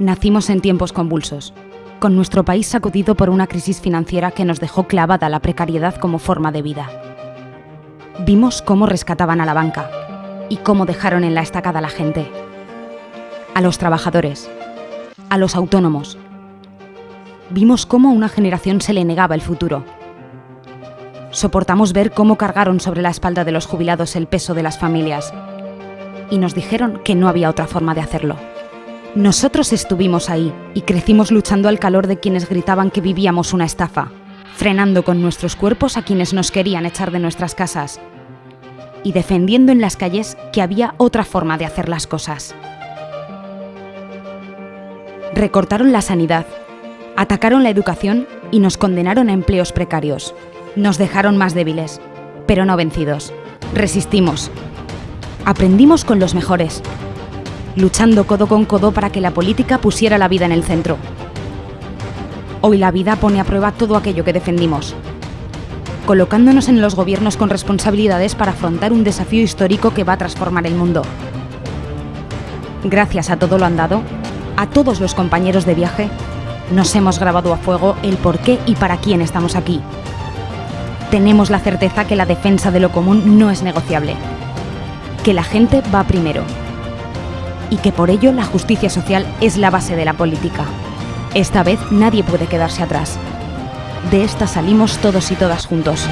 Nacimos en tiempos convulsos, con nuestro país sacudido por una crisis financiera que nos dejó clavada la precariedad como forma de vida. Vimos cómo rescataban a la banca y cómo dejaron en la estacada a la gente, a los trabajadores, a los autónomos. Vimos cómo a una generación se le negaba el futuro. Soportamos ver cómo cargaron sobre la espalda de los jubilados el peso de las familias y nos dijeron que no había otra forma de hacerlo. Nosotros estuvimos ahí y crecimos luchando al calor de quienes gritaban que vivíamos una estafa, frenando con nuestros cuerpos a quienes nos querían echar de nuestras casas y defendiendo en las calles que había otra forma de hacer las cosas. Recortaron la sanidad, atacaron la educación y nos condenaron a empleos precarios. Nos dejaron más débiles, pero no vencidos. Resistimos. Aprendimos con los mejores luchando codo con codo para que la política pusiera la vida en el centro. Hoy la vida pone a prueba todo aquello que defendimos, colocándonos en los gobiernos con responsabilidades para afrontar un desafío histórico que va a transformar el mundo. Gracias a todo lo andado, a todos los compañeros de viaje, nos hemos grabado a fuego el por qué y para quién estamos aquí. Tenemos la certeza que la defensa de lo común no es negociable, que la gente va primero y que por ello la justicia social es la base de la política. Esta vez nadie puede quedarse atrás. De esta salimos todos y todas juntos.